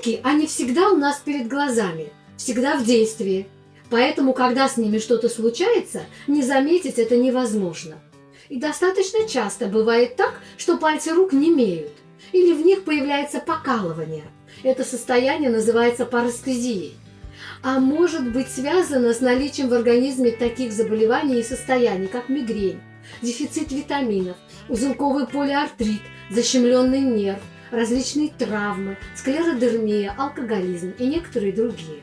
Руки, они всегда у нас перед глазами, всегда в действии. Поэтому, когда с ними что-то случается, не заметить это невозможно. И достаточно часто бывает так, что пальцы рук не имеют, или в них появляется покалывание. Это состояние называется парестезией. А может быть связано с наличием в организме таких заболеваний и состояний, как мигрень, дефицит витаминов, узелковый полиартрит, защемленный нерв, различные травмы, склеродермия, алкоголизм и некоторые другие.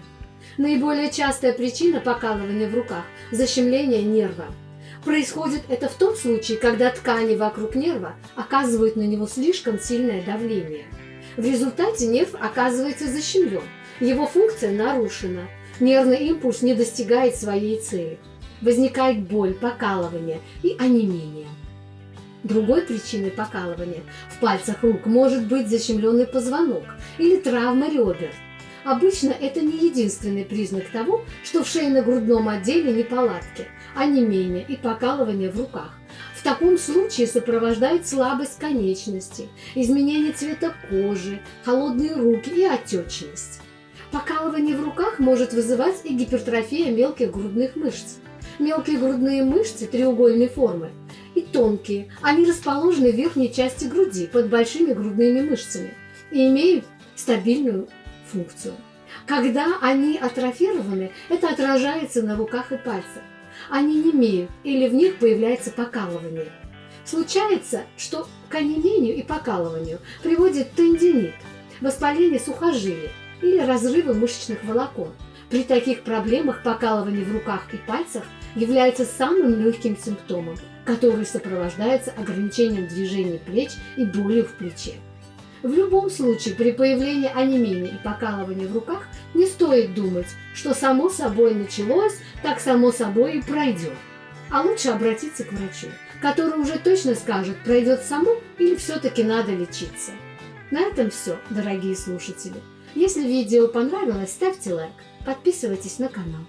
Наиболее частая причина покалывания в руках – защемление нерва. Происходит это в том случае, когда ткани вокруг нерва оказывают на него слишком сильное давление. В результате нерв оказывается защемлен, его функция нарушена, нервный импульс не достигает своей цели. Возникает боль, покалывание и онемение. Другой причиной покалывания в пальцах рук может быть защемленный позвонок или травма ребер. Обычно это не единственный признак того, что в шейно-грудном отделе неполадки, а не менее и покалывание в руках. В таком случае сопровождает слабость конечностей, изменение цвета кожи, холодные руки и отечность. Покалывание в руках может вызывать и гипертрофия мелких грудных мышц. Мелкие грудные мышцы треугольной формы тонкие. Они расположены в верхней части груди под большими грудными мышцами и имеют стабильную функцию. Когда они атрофированы, это отражается на руках и пальцах. Они не имеют или в них появляется покалывание. Случается, что к онемению и покалыванию приводит тендинит, воспаление сухожилия или разрывы мышечных волокон. При таких проблемах покалывание в руках и пальцах является самым легким симптомом, который сопровождается ограничением движения плеч и болью в плече. В любом случае, при появлении онемения и покалывания в руках не стоит думать, что само собой началось, так само собой и пройдет. А лучше обратиться к врачу, который уже точно скажет, пройдет само или все-таки надо лечиться. На этом все, дорогие слушатели. Если видео понравилось, ставьте лайк, подписывайтесь на канал.